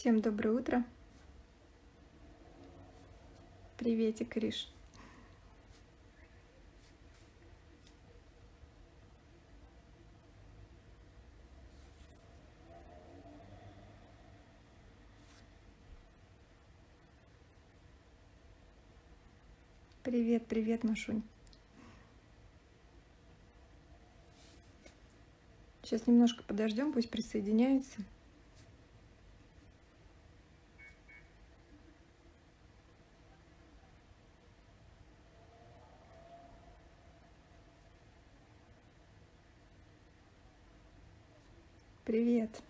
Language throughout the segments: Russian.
Всем доброе утро. Приветик, Риш. Привет, привет, Машунь. Сейчас немножко подождем, пусть присоединяется. Привет.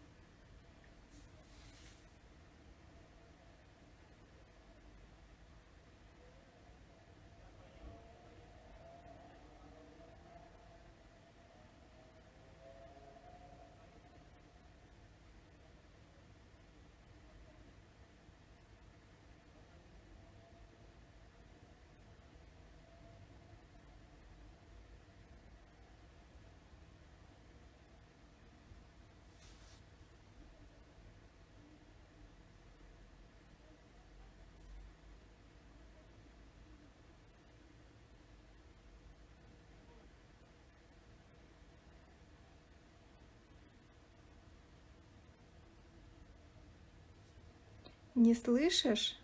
Не слышишь?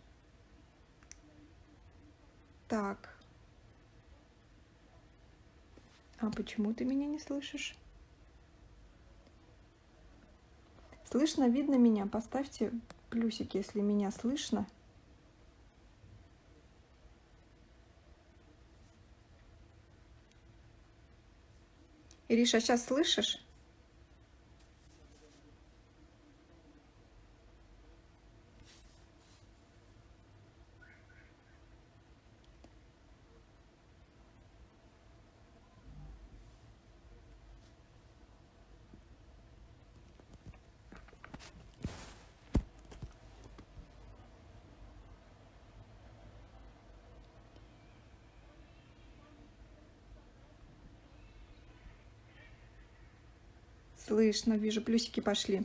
Так. А почему ты меня не слышишь? Слышно, видно меня? Поставьте плюсики, если меня слышно. Ириша, сейчас слышишь? Слышно, вижу, плюсики пошли.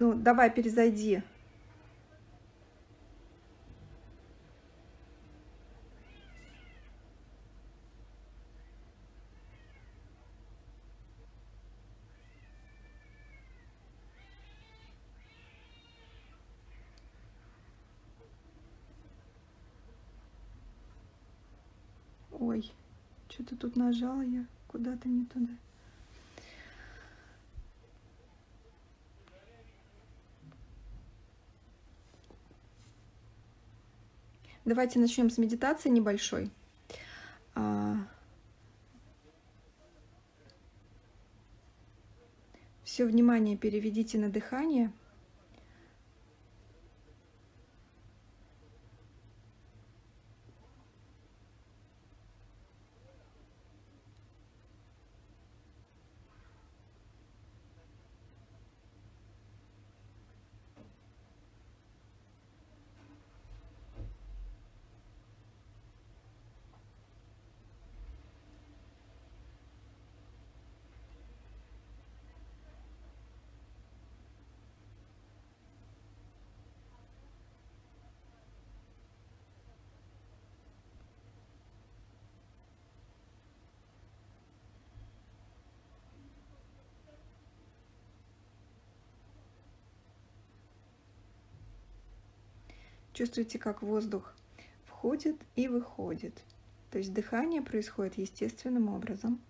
Ну, давай, перезайди. Что-то тут нажала я куда-то не туда. Давайте начнем с медитации небольшой. А, Все внимание переведите на дыхание. Чувствуете, как воздух входит и выходит. То есть дыхание происходит естественным образом.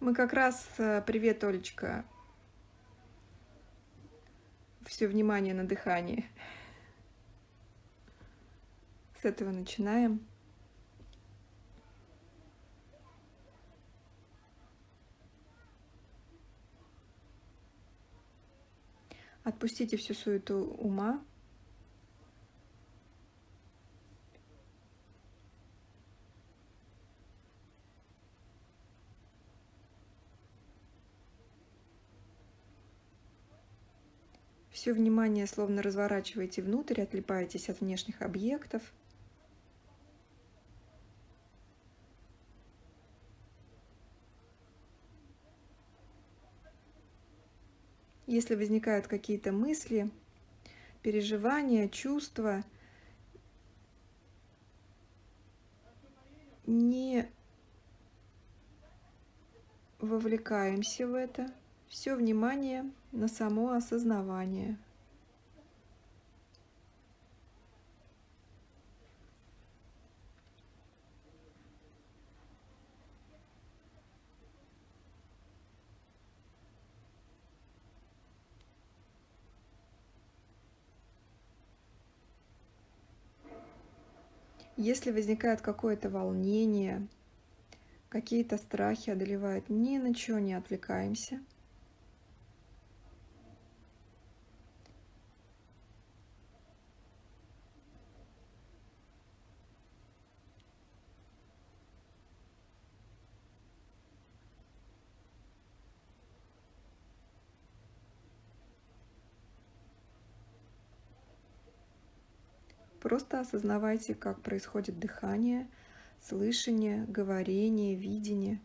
Мы как раз, э, привет, Олечка, все внимание на дыхание. С этого начинаем. Отпустите всю суету ума. Все внимание словно разворачиваете внутрь, отлипаетесь от внешних объектов. Если возникают какие-то мысли, переживания, чувства, не вовлекаемся в это. Все внимание на само осознавание. Если возникает какое-то волнение, какие-то страхи одолевают, ни на чего не отвлекаемся – Просто осознавайте, как происходит дыхание, слышание, говорение, видение.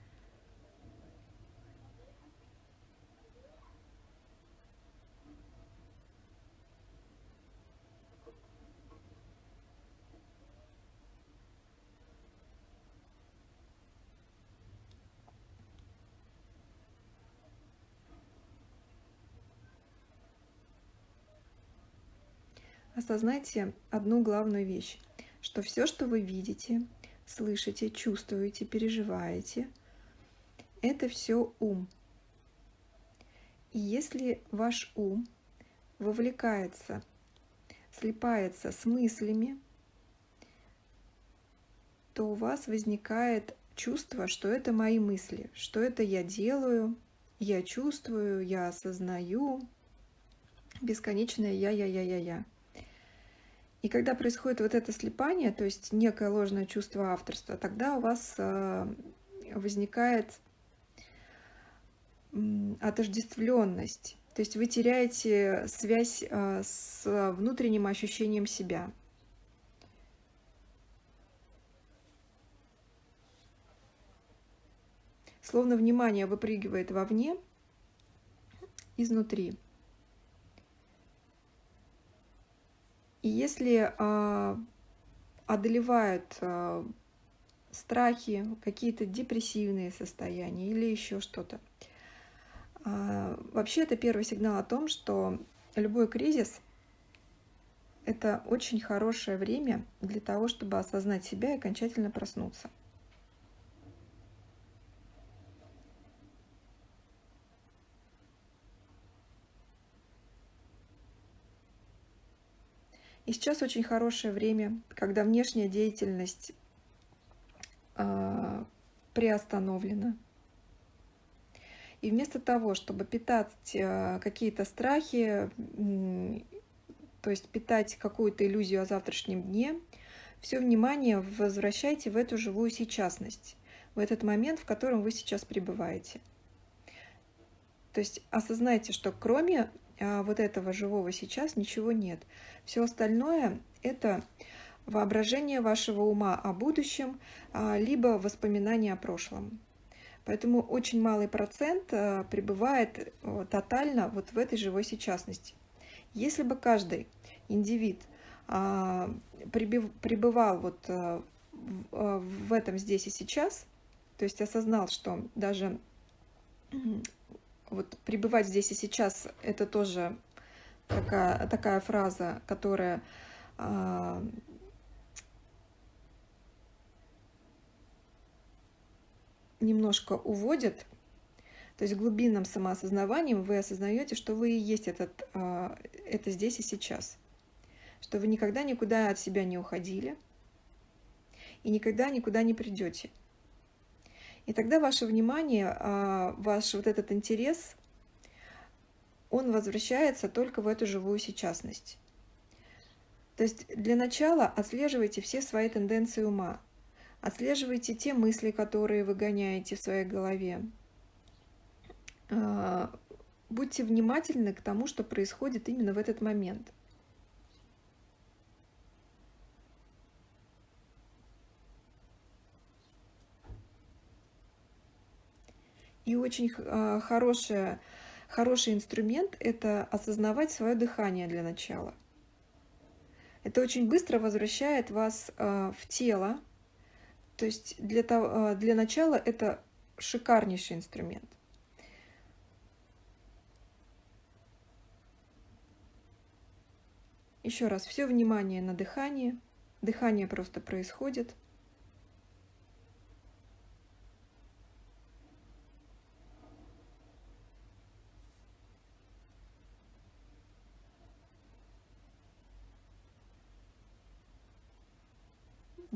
Осознайте одну главную вещь, что все, что вы видите, слышите, чувствуете, переживаете, это все ум. И если ваш ум вовлекается, слипается с мыслями, то у вас возникает чувство, что это мои мысли, что это я делаю, я чувствую, я осознаю, бесконечное я-я-я-я-я. И когда происходит вот это слепание, то есть некое ложное чувство авторства, тогда у вас э, возникает отождествленность. То есть вы теряете связь э, с внутренним ощущением себя. Словно внимание выпрыгивает вовне, изнутри. И если э, одолевают э, страхи, какие-то депрессивные состояния или еще что-то, э, вообще это первый сигнал о том, что любой кризис – это очень хорошее время для того, чтобы осознать себя и окончательно проснуться. И сейчас очень хорошее время, когда внешняя деятельность э, приостановлена. И вместо того, чтобы питать э, какие-то страхи, э, то есть питать какую-то иллюзию о завтрашнем дне, все внимание возвращайте в эту живую сейчасность, в этот момент, в котором вы сейчас пребываете. То есть осознайте, что кроме вот этого живого сейчас ничего нет. Все остальное – это воображение вашего ума о будущем, а, либо воспоминания о прошлом. Поэтому очень малый процент а, пребывает тотально вот в этой живой сейчасности. Если бы каждый индивид пребывал вот в этом здесь и сейчас, то есть осознал, что даже вот пребывать здесь и сейчас – это тоже такая, такая фраза, которая а, немножко уводит, то есть глубинным самоосознаванием вы осознаете, что вы и есть этот, а, это здесь и сейчас, что вы никогда никуда от себя не уходили и никогда никуда не придете – и тогда ваше внимание, а, ваш вот этот интерес, он возвращается только в эту живую сейчасность. То есть для начала отслеживайте все свои тенденции ума, отслеживайте те мысли, которые вы гоняете в своей голове. А, будьте внимательны к тому, что происходит именно в этот момент. И очень э, хорошая, хороший инструмент – это осознавать свое дыхание для начала. Это очень быстро возвращает вас э, в тело. То есть для, того, э, для начала это шикарнейший инструмент. Еще раз, все внимание на дыхание. Дыхание просто происходит.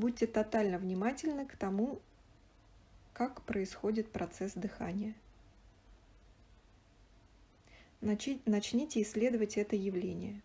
Будьте тотально внимательны к тому, как происходит процесс дыхания. Начните исследовать это явление.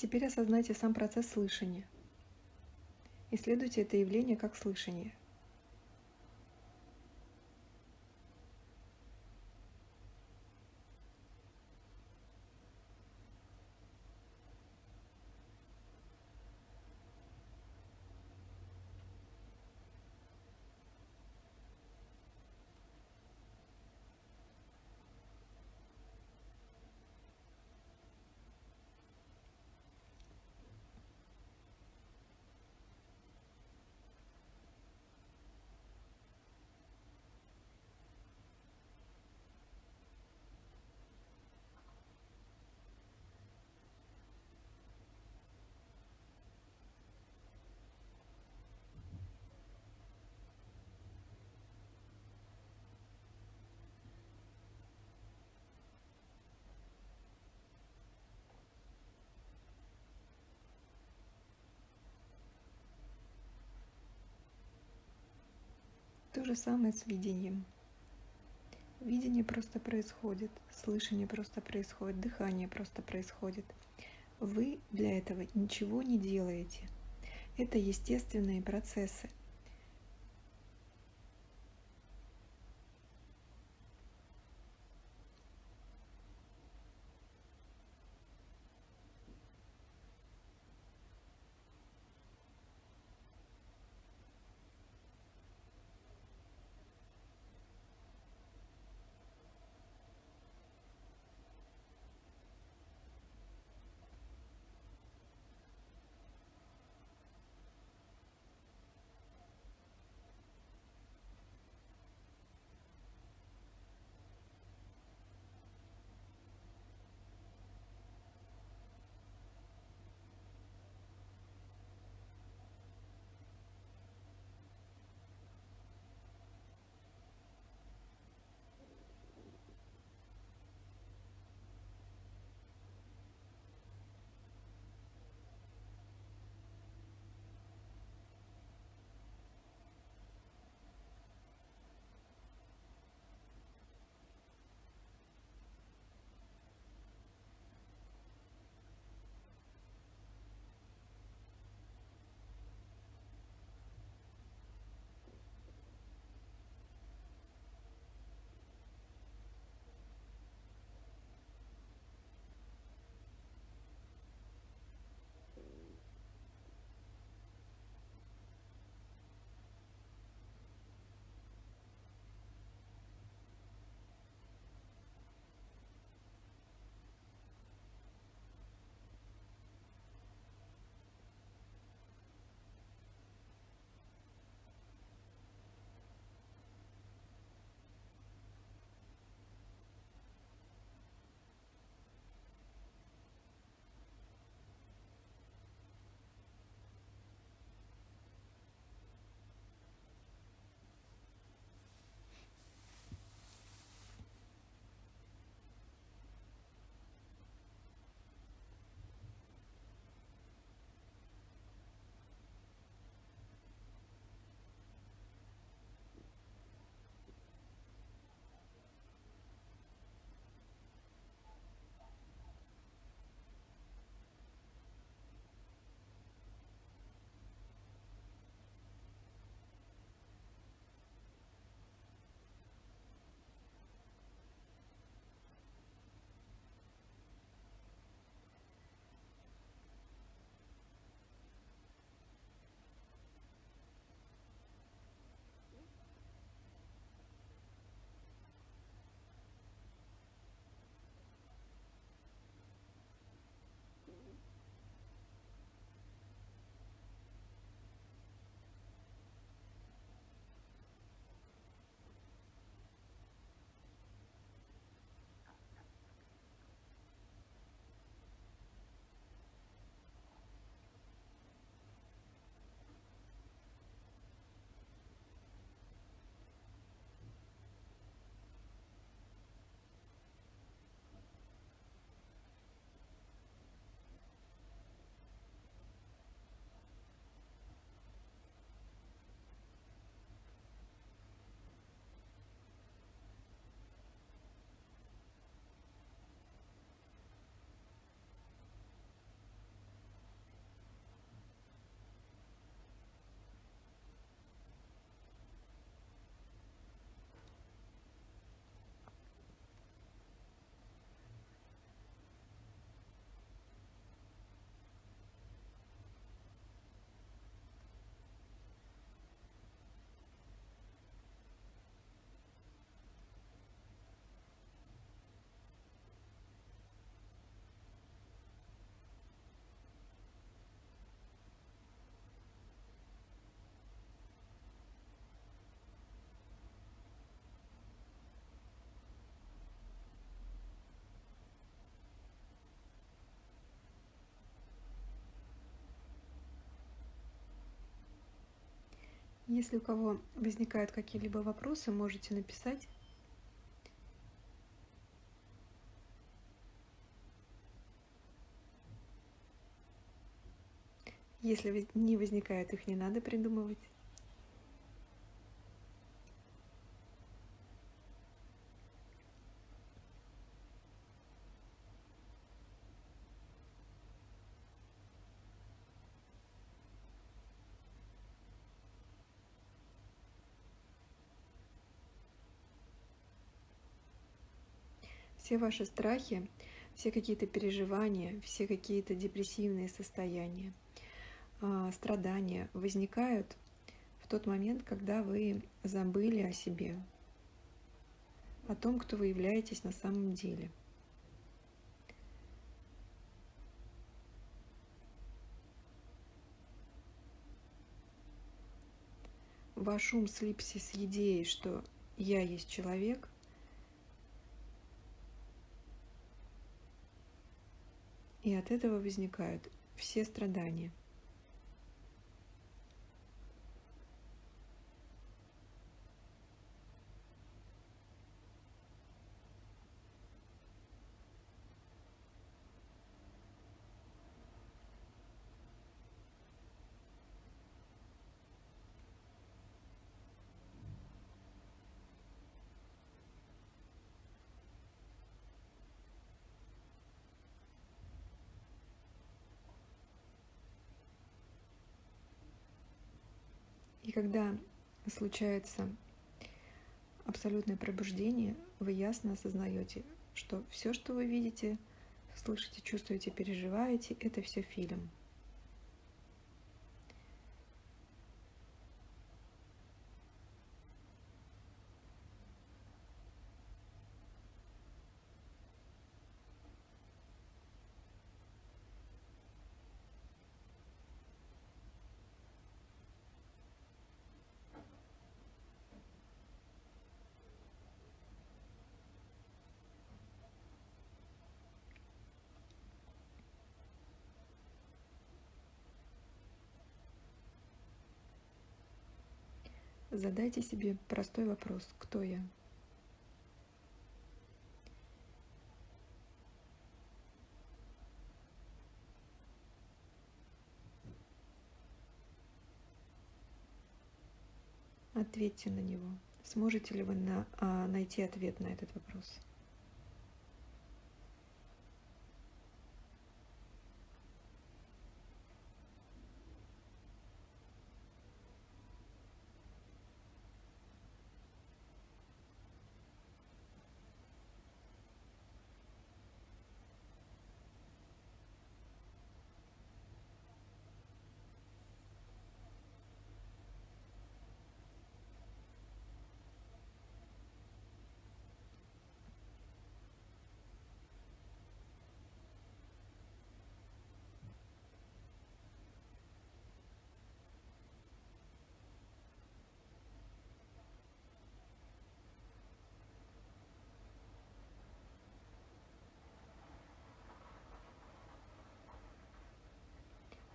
Теперь осознайте сам процесс слышания. Исследуйте это явление как слышание. То же самое с видением. Видение просто происходит, слышание просто происходит, дыхание просто происходит. Вы для этого ничего не делаете. Это естественные процессы. Если у кого возникают какие-либо вопросы, можете написать. Если не возникает, их не надо придумывать. Все ваши страхи, все какие-то переживания, все какие-то депрессивные состояния, а, страдания возникают в тот момент, когда вы забыли о себе, о том, кто вы являетесь на самом деле. Ваш ум слипся с идеей, что я есть человек – И от этого возникают все страдания. Когда случается абсолютное пробуждение, вы ясно осознаете, что все, что вы видите, слышите, чувствуете, переживаете, это все фильм. Задайте себе простой вопрос, кто я? Ответьте на него. Сможете ли вы на, а, найти ответ на этот вопрос?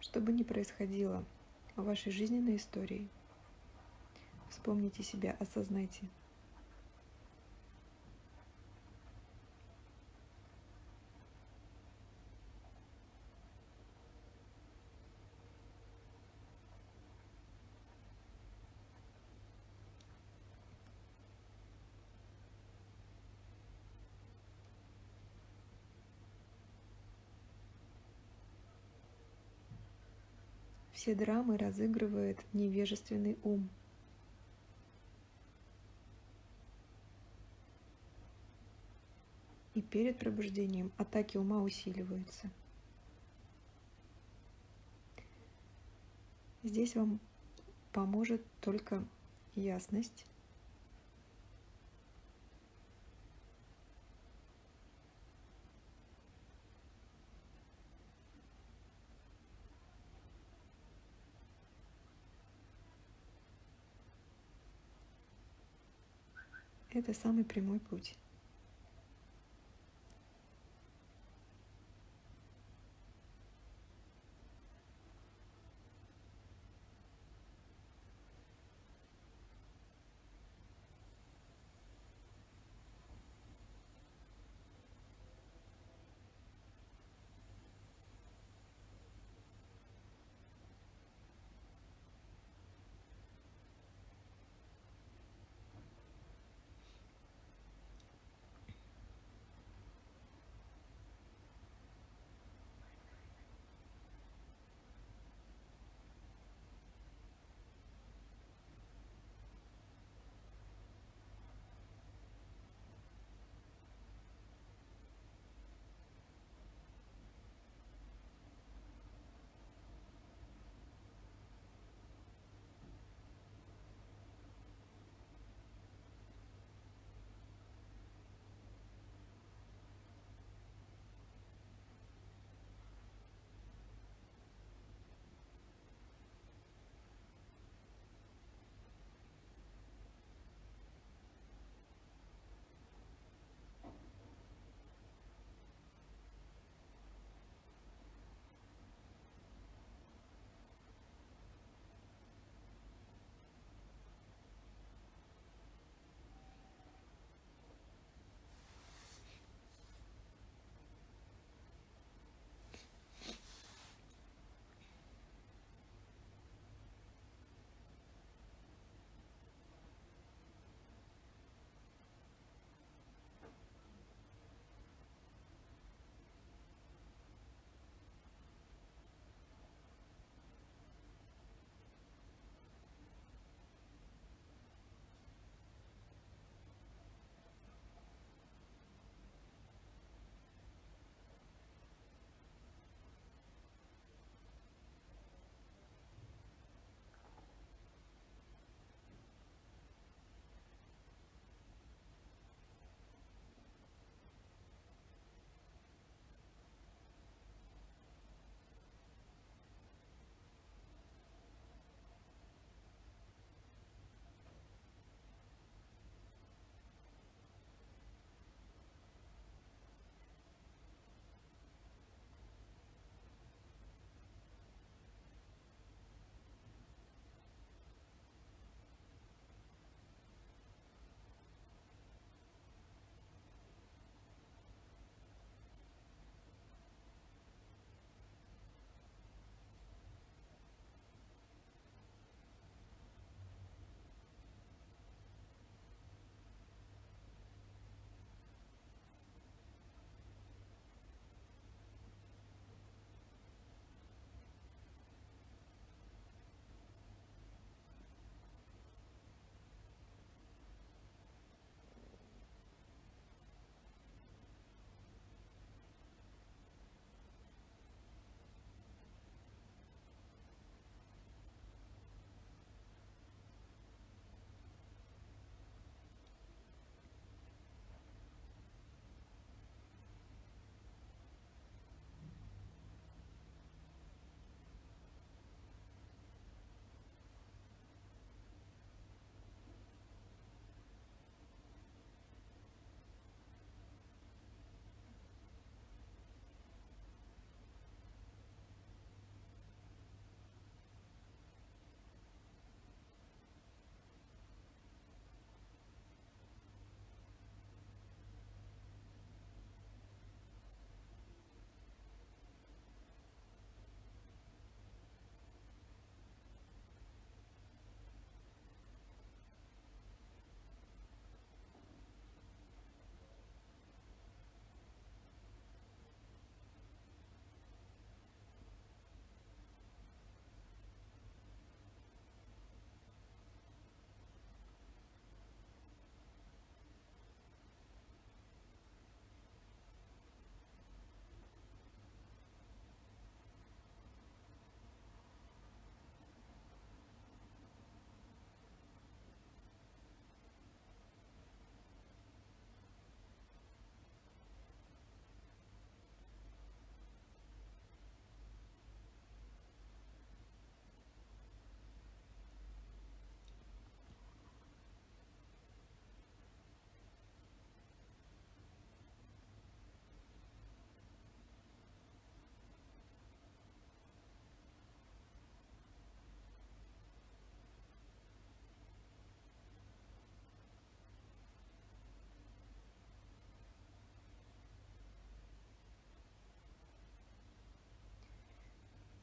Что бы ни происходило в вашей жизненной истории, вспомните себя, осознайте. Все драмы разыгрывает невежественный ум. И перед пробуждением атаки ума усиливаются. Здесь вам поможет только ясность Это самый прямой путь.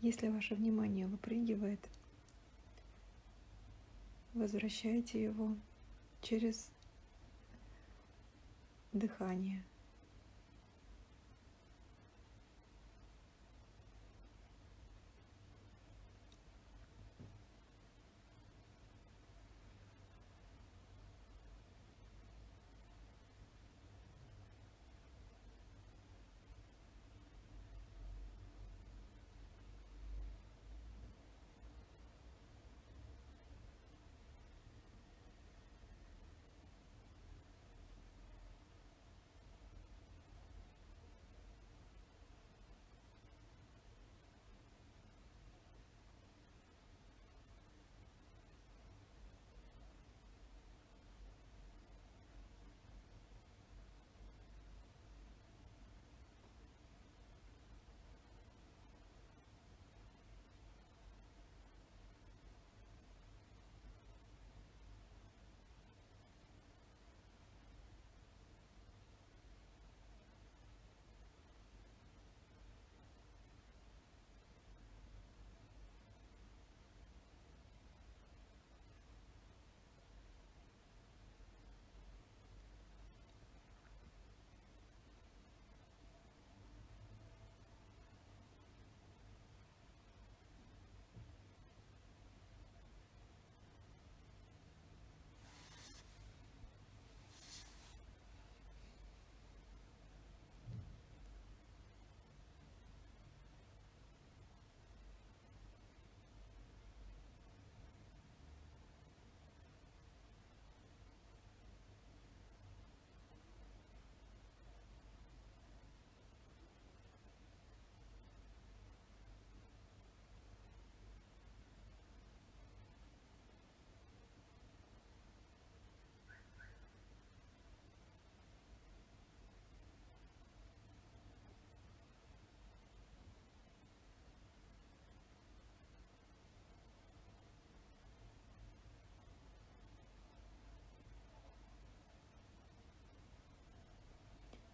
Если ваше внимание выпрыгивает, возвращайте его через дыхание.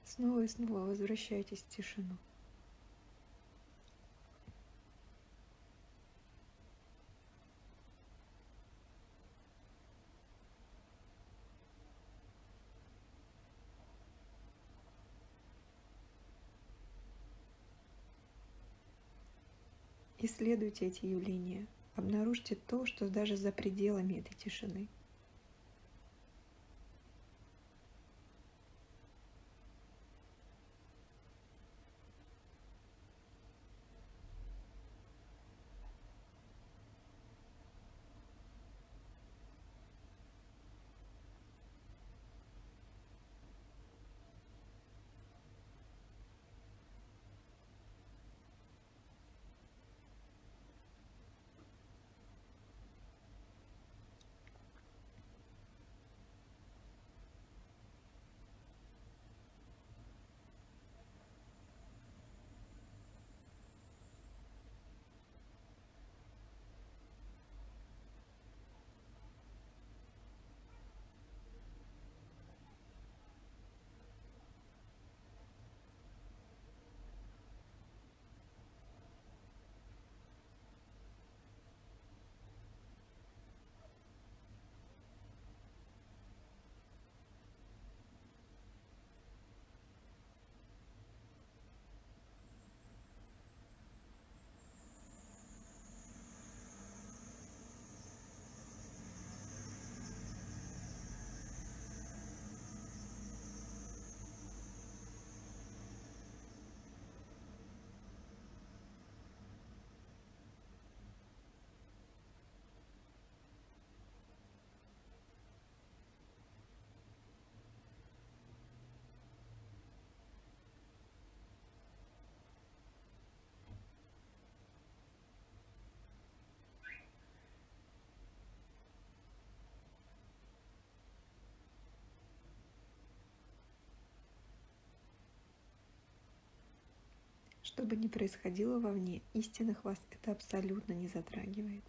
Снова и снова возвращайтесь в тишину. Исследуйте эти явления, обнаружьте то, что даже за пределами этой тишины – Что бы ни происходило вовне, истинных вас это абсолютно не затрагивает.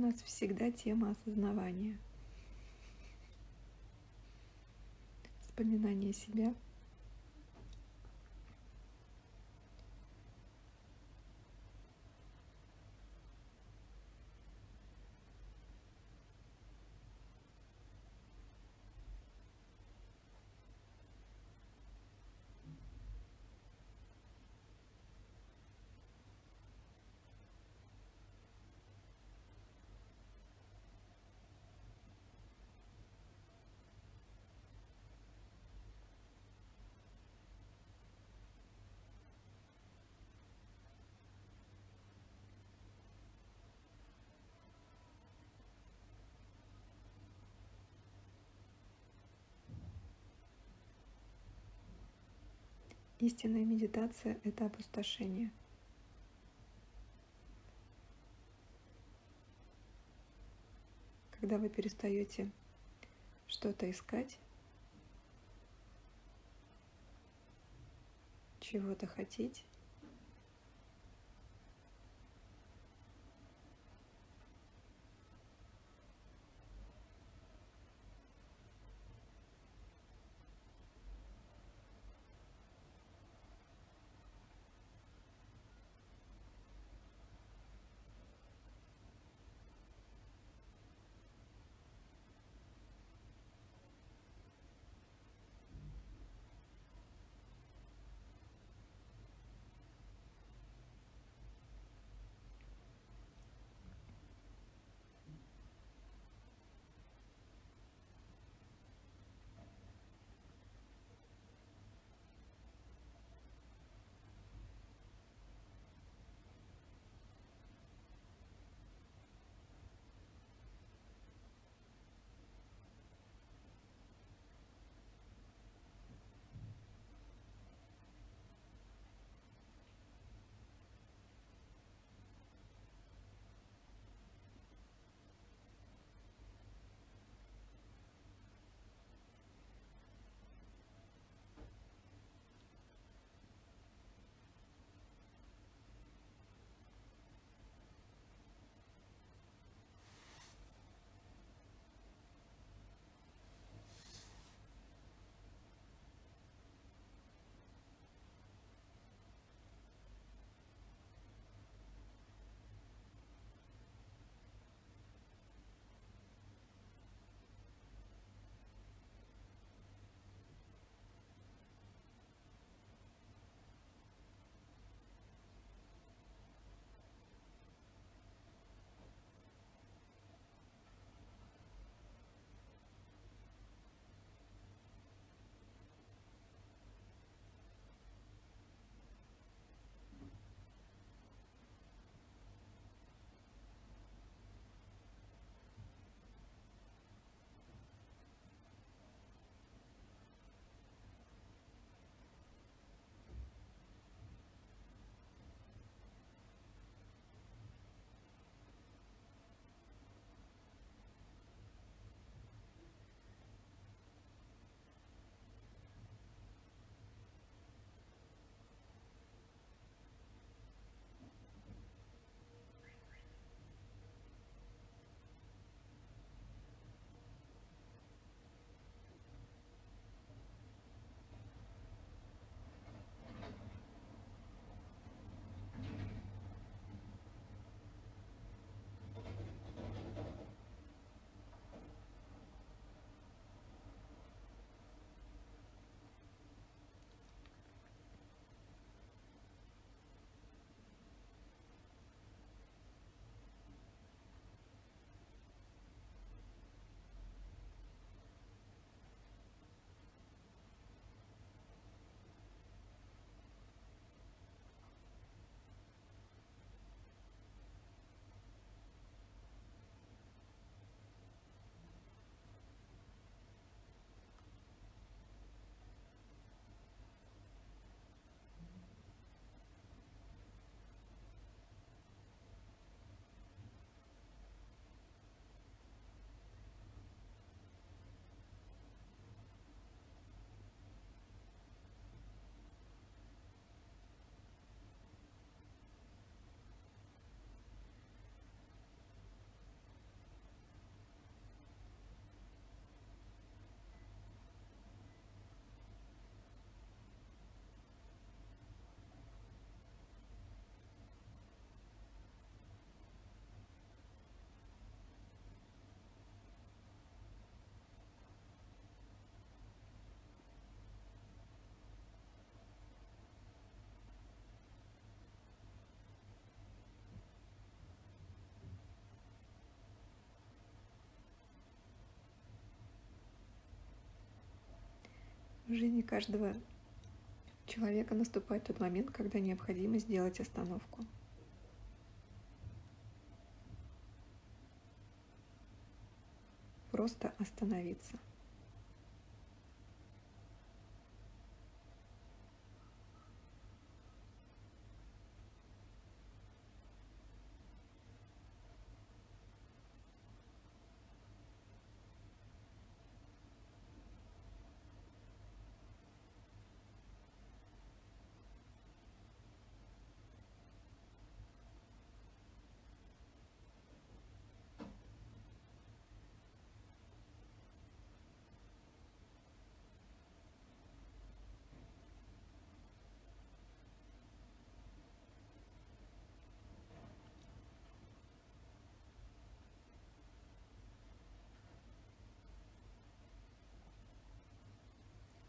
Нас всегда тема осознавания. Вспоминание себя – Истинная медитация – это опустошение. Когда вы перестаете что-то искать, чего-то хотеть, В жизни каждого человека наступает тот момент, когда необходимо сделать остановку. Просто остановиться.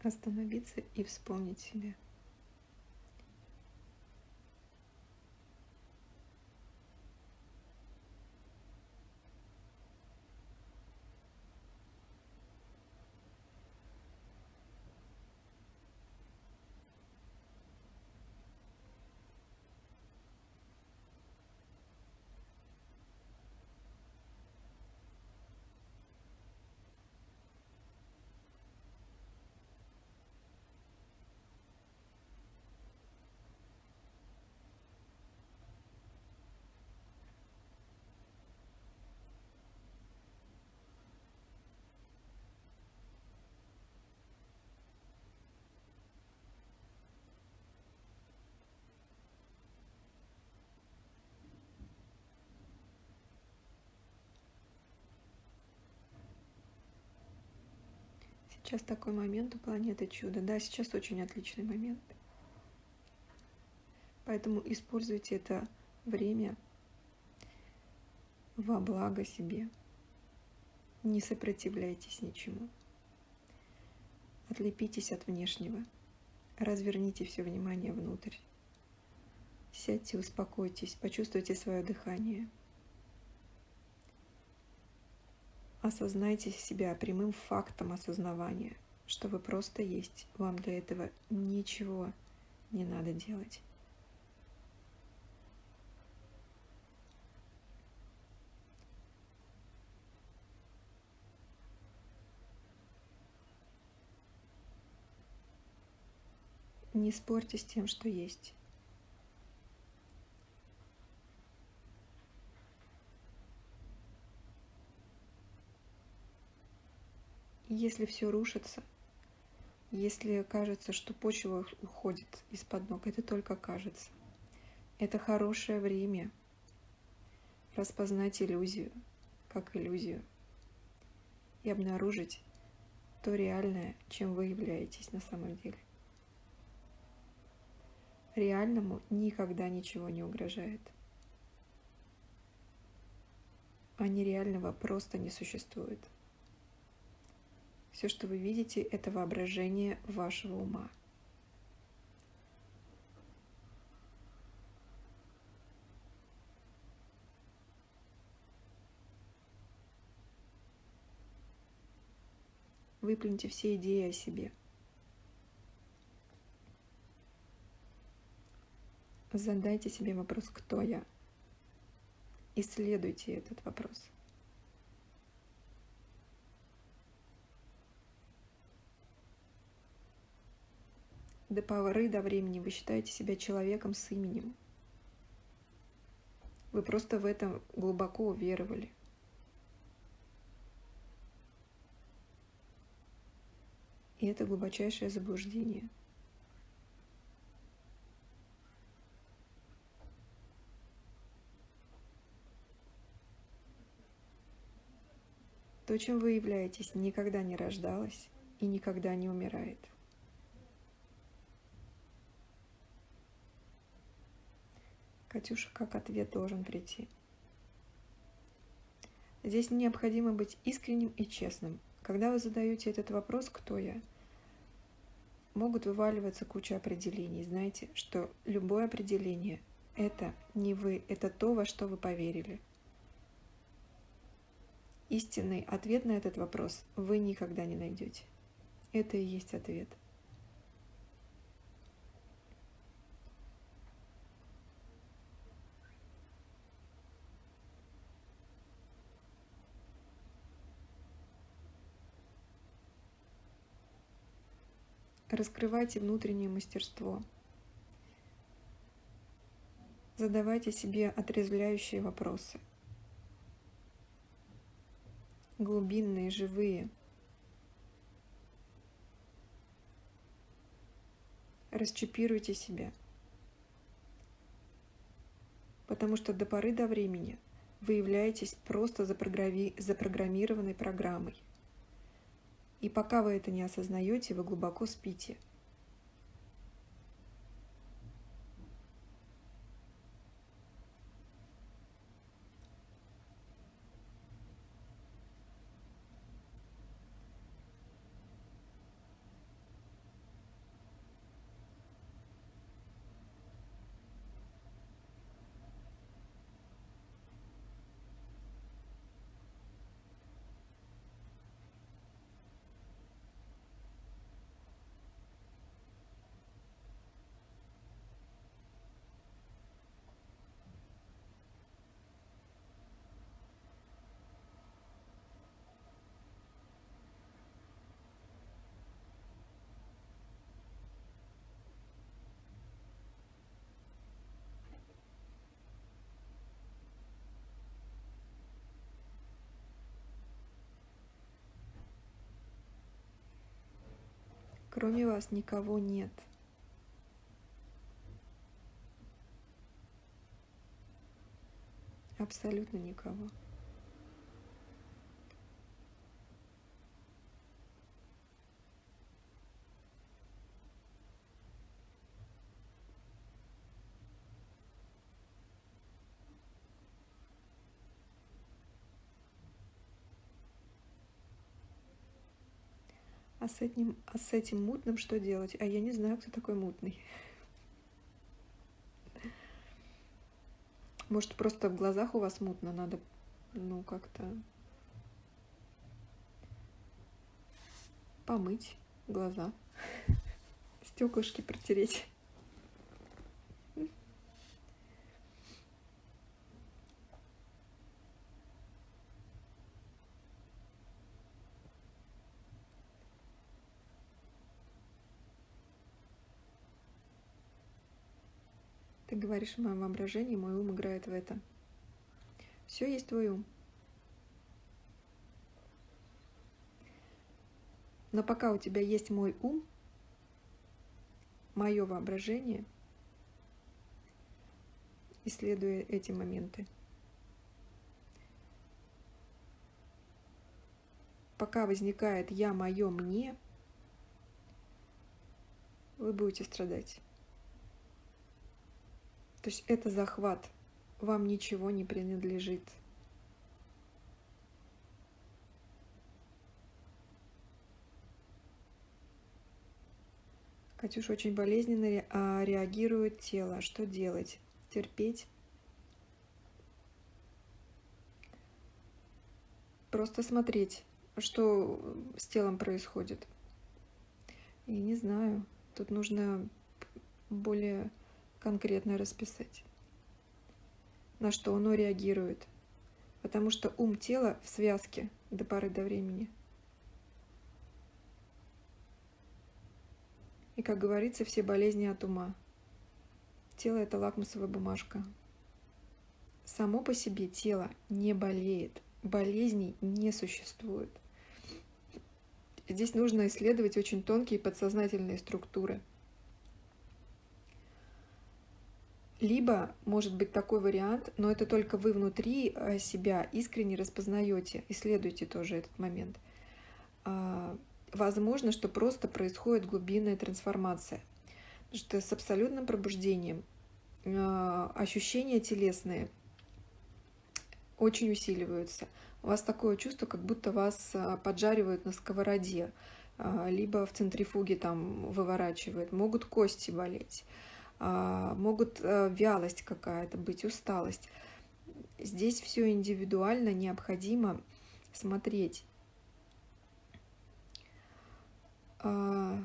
Остановиться и вспомнить себя. Сейчас такой момент у планеты чудо. Да, сейчас очень отличный момент. Поэтому используйте это время во благо себе. Не сопротивляйтесь ничему. Отлепитесь от внешнего. Разверните все внимание внутрь. Сядьте, успокойтесь, почувствуйте свое дыхание – Осознайте себя прямым фактом осознавания, что вы просто есть. Вам для этого ничего не надо делать. Не спорьте с тем, что есть. Если все рушится, если кажется, что почва уходит из-под ног, это только кажется. Это хорошее время распознать иллюзию, как иллюзию, и обнаружить то реальное, чем вы являетесь на самом деле. Реальному никогда ничего не угрожает. А нереального просто не существует. Все, что вы видите, это воображение вашего ума. Выплюньте все идеи о себе. Задайте себе вопрос «Кто я?». Исследуйте этот вопрос. До поры до времени вы считаете себя человеком с именем. Вы просто в этом глубоко уверовали. И это глубочайшее заблуждение. То, чем вы являетесь, никогда не рождалось и никогда не умирает. Катюша, как ответ должен прийти? Здесь необходимо быть искренним и честным. Когда вы задаете этот вопрос «Кто я?», могут вываливаться куча определений. Знаете, что любое определение – это не вы, это то, во что вы поверили. Истинный ответ на этот вопрос вы никогда не найдете. Это и есть ответ – Раскрывайте внутреннее мастерство. Задавайте себе отрезвляющие вопросы. Глубинные, живые. Расчипируйте себя. Потому что до поры до времени вы являетесь просто запрограммированной программой. И пока вы это не осознаете, вы глубоко спите – Кроме вас никого нет. Абсолютно никого. С этим, а с этим мутным что делать? А я не знаю, кто такой мутный. Может, просто в глазах у вас мутно, надо, ну, как-то помыть глаза, стеклышки протереть. Говоришь в моем воображении, мой ум играет в это. Все есть твой ум. Но пока у тебя есть мой ум, мое воображение, исследуя эти моменты, пока возникает я, мое, мне, вы будете страдать. То есть это захват, вам ничего не принадлежит. Катюш очень болезненно а, реагирует тело. Что делать? Терпеть? Просто смотреть, что с телом происходит. И не знаю, тут нужно более конкретно расписать, на что оно реагирует, потому что ум тела в связке до поры до времени. И, как говорится, все болезни от ума. Тело – это лакмусовая бумажка. Само по себе тело не болеет, болезней не существует. Здесь нужно исследовать очень тонкие подсознательные структуры – Либо может быть такой вариант, но это только вы внутри э, себя искренне распознаете, исследуйте тоже этот момент. А, возможно, что просто происходит глубинная трансформация. Потому что с абсолютным пробуждением а, ощущения телесные очень усиливаются. У вас такое чувство, как будто вас а, поджаривают на сковороде, либо в центрифуге там выворачивают. Могут кости болеть. А, могут э, вялость какая-то быть, усталость. Здесь все индивидуально, необходимо смотреть. А,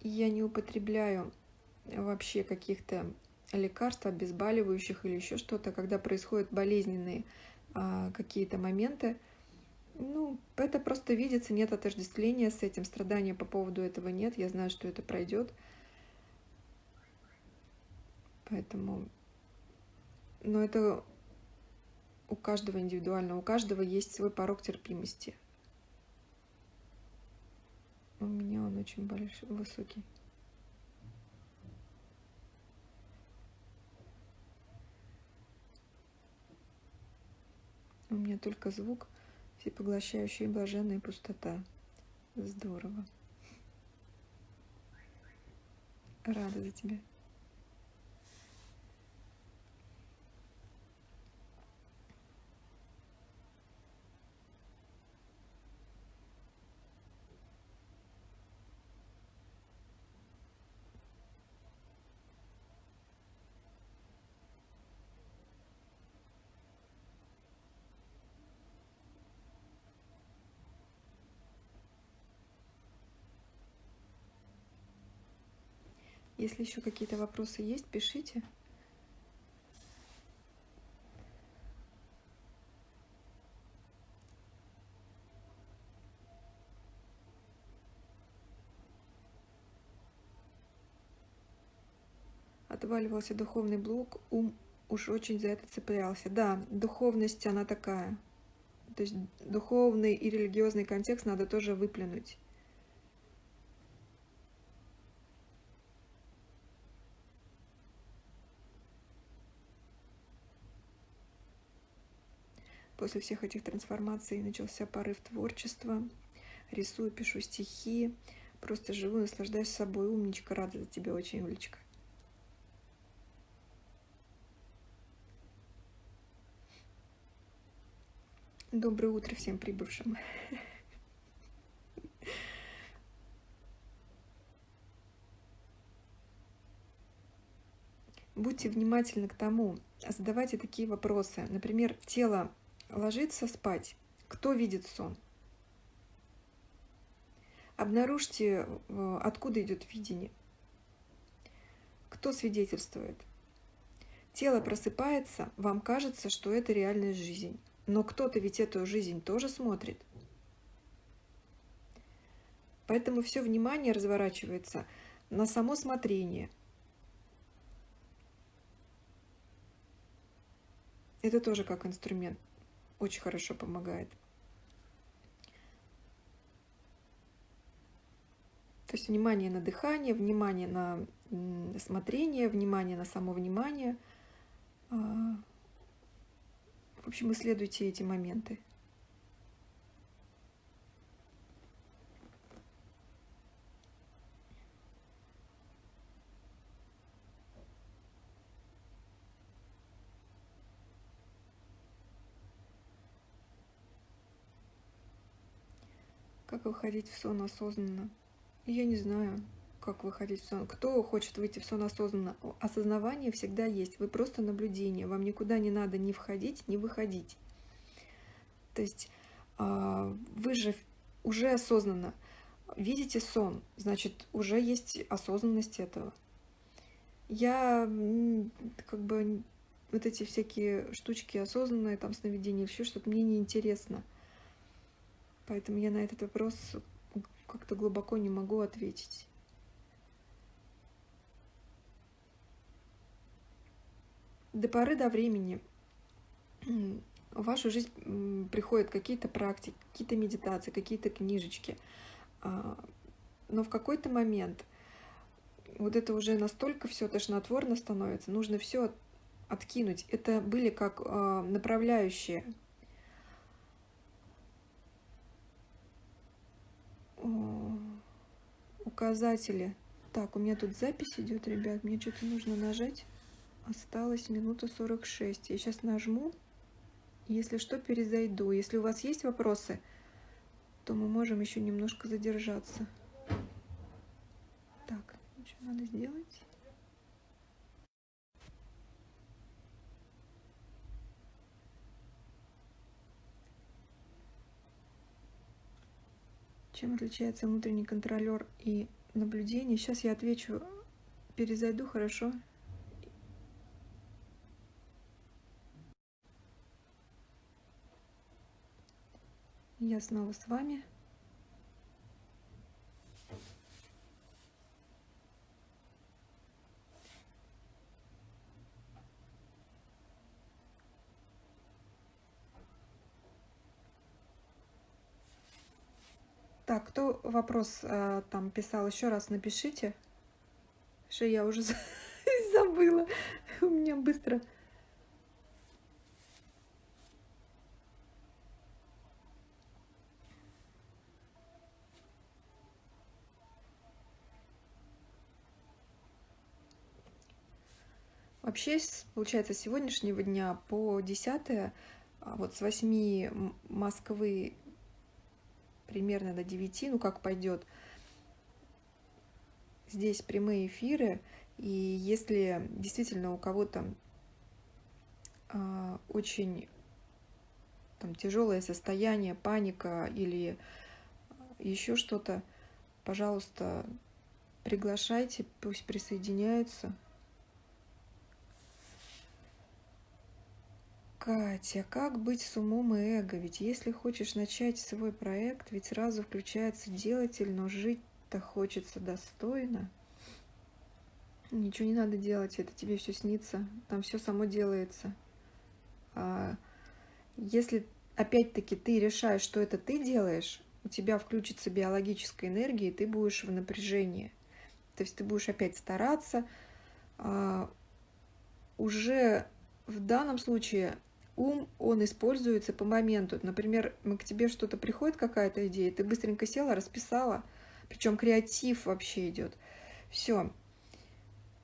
я не употребляю вообще каких-то лекарств, обезболивающих или еще что-то, когда происходят болезненные а, какие-то моменты, ну, это просто видится, нет отождествления с этим, страдания по поводу этого нет, я знаю, что это пройдет. Поэтому, но это у каждого индивидуально, у каждого есть свой порог терпимости. У меня он очень большой, высокий. У меня только звук, всепоглощающая блаженная пустота. Здорово. Рада за тебя. Если еще какие-то вопросы есть, пишите. Отваливался духовный блок, ум уж очень за это цеплялся. Да, духовность, она такая. То есть духовный и религиозный контекст надо тоже выплюнуть. После всех этих трансформаций начался порыв творчества. Рисую, пишу стихи. Просто живу, наслаждаюсь собой. Умничка, рада за тебя очень, Юлечка. Доброе утро всем прибывшим. Будьте внимательны к тому, задавайте такие вопросы. Например, тело ложится спать. Кто видит сон? Обнаружьте, э, откуда идет видение. Кто свидетельствует? Тело просыпается, вам кажется, что это реальная жизнь. Но кто-то ведь эту жизнь тоже смотрит. Поэтому все внимание разворачивается на само смотрение. Это тоже как инструмент очень хорошо помогает. То есть внимание на дыхание, внимание на смотрение, внимание на само внимание. А, в общем, исследуйте эти моменты. Как выходить в сон осознанно? Я не знаю, как выходить в сон. Кто хочет выйти в сон осознанно? Осознавание всегда есть. Вы просто наблюдение. Вам никуда не надо ни входить, ни выходить. То есть а, вы же уже осознанно видите сон, значит, уже есть осознанность этого. Я как бы вот эти всякие штучки осознанные, там сновидения, все что-то мне не интересно. Поэтому я на этот вопрос как-то глубоко не могу ответить. До поры до времени в вашу жизнь приходят какие-то практики, какие-то медитации, какие-то книжечки. А, но в какой-то момент вот это уже настолько все тошнотворно становится, нужно все откинуть. Это были как а, направляющие указатели. Так, у меня тут запись идет, ребят. Мне что-то нужно нажать. Осталось минута 46. Я сейчас нажму. Если что, перезайду. Если у вас есть вопросы, то мы можем еще немножко задержаться. Так, что надо сделать? Чем отличается внутренний контролер и наблюдение? Сейчас я отвечу перезайду, хорошо? Я снова с вами. Так, кто вопрос э, там писал, еще раз напишите. Что я уже забыла. У меня быстро. Вообще, получается, с сегодняшнего дня по 10 а, вот с 8 Москвы примерно до 9, ну как пойдет. Здесь прямые эфиры, и если действительно у кого-то э, очень там, тяжелое состояние, паника или еще что-то, пожалуйста, приглашайте, пусть присоединяются. Катя, как быть с умом и эго? Ведь если хочешь начать свой проект, ведь сразу включается делатель, но жить-то хочется достойно. Ничего не надо делать, это тебе все снится, там все само делается. А если опять-таки ты решаешь, что это ты делаешь, у тебя включится биологическая энергия, и ты будешь в напряжении. То есть ты будешь опять стараться. А, уже в данном случае ум, он используется по моменту. Например, к тебе что-то приходит, какая-то идея, ты быстренько села, расписала, причем креатив вообще идет. Все,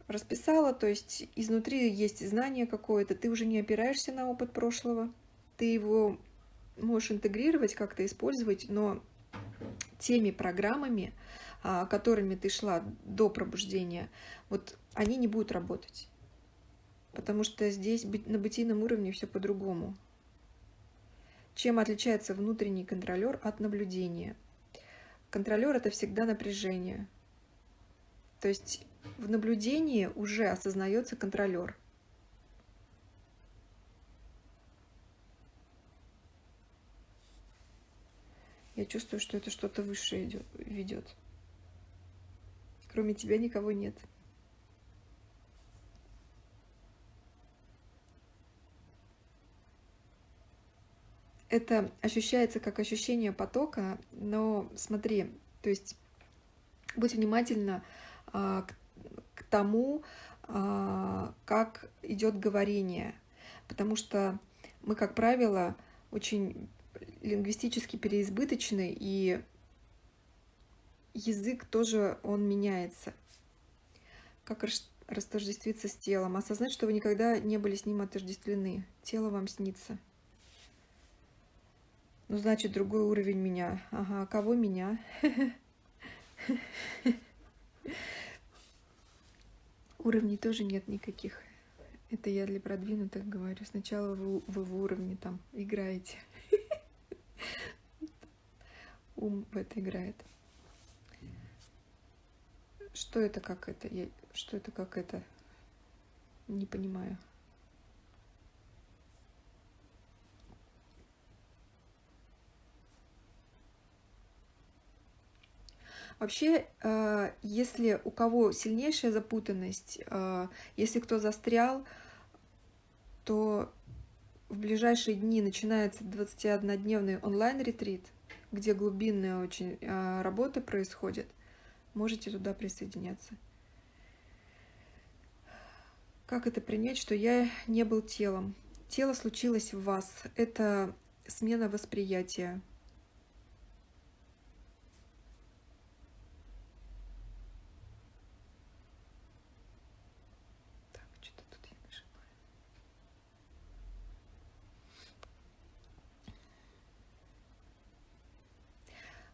расписала, то есть изнутри есть знание какое-то, ты уже не опираешься на опыт прошлого, ты его можешь интегрировать, как-то использовать, но теми программами, а, которыми ты шла до пробуждения, вот они не будут работать потому что здесь на бытийном уровне все по-другому. Чем отличается внутренний контролер от наблюдения? Контролер – это всегда напряжение. То есть в наблюдении уже осознается контролер. Я чувствую, что это что-то высшее идет, ведет. Кроме тебя никого нет. Это ощущается как ощущение потока, но смотри, то есть будь внимательна а, к, к тому, а, как идет говорение, потому что мы, как правило, очень лингвистически переизбыточны, и язык тоже, он меняется. Как растождествиться с телом? Осознать, что вы никогда не были с ним отождествлены. Тело вам снится. Ну, значит, другой уровень меня. Ага, кого меня? Уровней тоже нет никаких. Это я для продвинутых говорю. Сначала вы, вы в уровне там играете. Ум в это играет. Что это как это? Я, что это как это? Не понимаю. Вообще, э, если у кого сильнейшая запутанность, э, если кто застрял, то в ближайшие дни начинается 21-дневный онлайн-ретрит, где глубинная очень э, работа происходит. Можете туда присоединяться. Как это принять, что я не был телом? Тело случилось в вас. Это смена восприятия.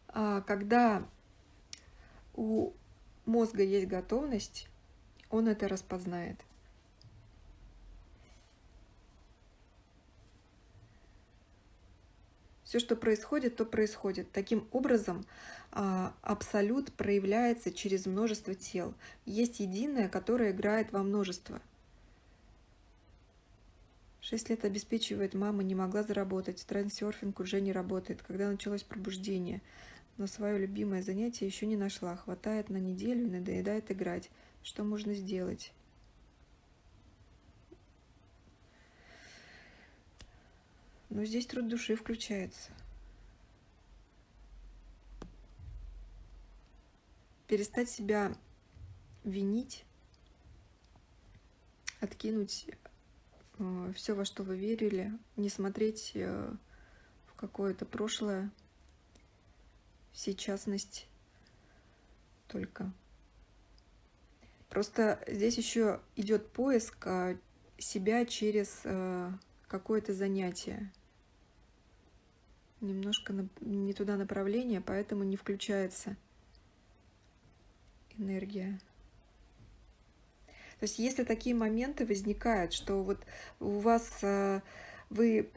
А, когда у мозга есть готовность, он это распознает. Все, что происходит, то происходит. Таким образом, а, абсолют проявляется через множество тел. Есть единое, которое играет во множество. Шесть лет обеспечивает мама, не могла заработать. Трансерфинг уже не работает. Когда началось пробуждение, но свое любимое занятие еще не нашла. Хватает на неделю и надоедает играть. Что можно сделать? Но здесь труд души включается. Перестать себя винить, откинуть э, все, во что вы верили, не смотреть э, в какое-то прошлое, сейчасность только. Просто здесь еще идет поиск э, себя через э, какое-то занятие немножко не туда направление, поэтому не включается энергия. То есть если такие моменты возникают, что вот у вас э, вы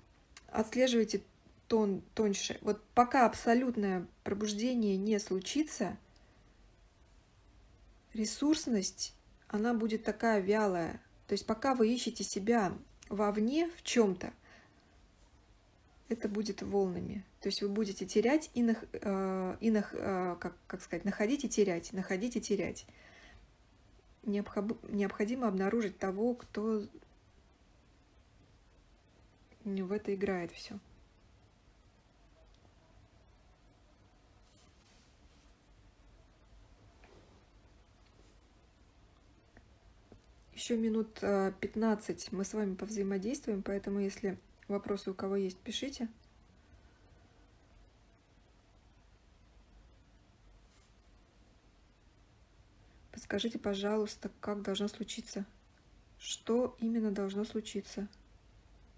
отслеживаете тон тоньше, вот пока абсолютное пробуждение не случится, ресурсность, она будет такая вялая. То есть пока вы ищете себя вовне в чем-то, это будет волнами. То есть вы будете терять и, нах, э, и нах, э, как, как сказать, находить и терять, находить и терять. Необходимо обнаружить того, кто в это играет все. Еще минут 15 э, мы с вами повзаимодействуем, поэтому если Вопросы у кого есть, пишите. Подскажите, пожалуйста, как должно случиться? Что именно должно случиться?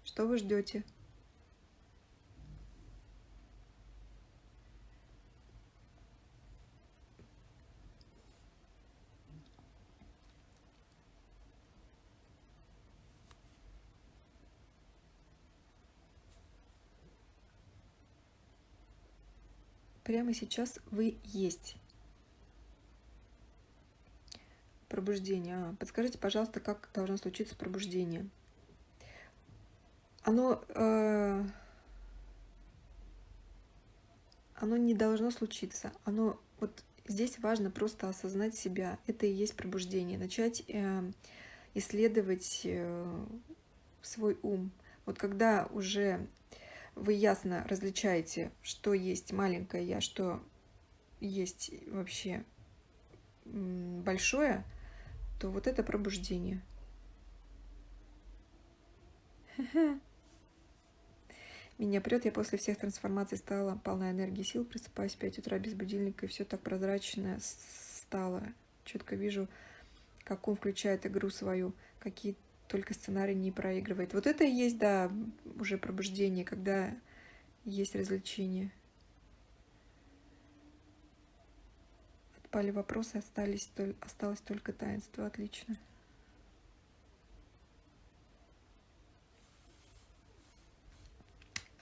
Что вы ждете? Прямо сейчас вы есть. Пробуждение. А, подскажите, пожалуйста, как должно случиться пробуждение? Оно, э, оно не должно случиться. Оно вот здесь важно просто осознать себя. Это и есть пробуждение. Начать э, исследовать э, свой ум. Вот когда уже вы ясно различаете, что есть маленькое я, что есть вообще большое, то вот это пробуждение. Меня прет, я после всех трансформаций стала полна энергии сил, просыпаюсь в 5 утра без будильника, и все так прозрачно стало. Четко вижу, как он включает игру свою, какие только сценарий не проигрывает. Вот это и есть, да, уже пробуждение, когда есть развлечение. Отпали вопросы, остались, осталось только таинство. Отлично.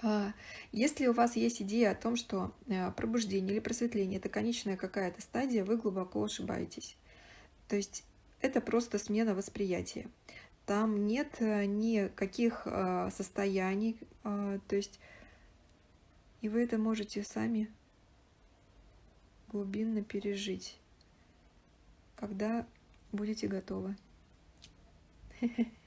А, если у вас есть идея о том, что э, пробуждение или просветление – это конечная какая-то стадия, вы глубоко ошибаетесь. То есть это просто смена восприятия. Там нет э, никаких э, состояний, э, то есть и вы это можете сами глубинно пережить, когда будете готовы.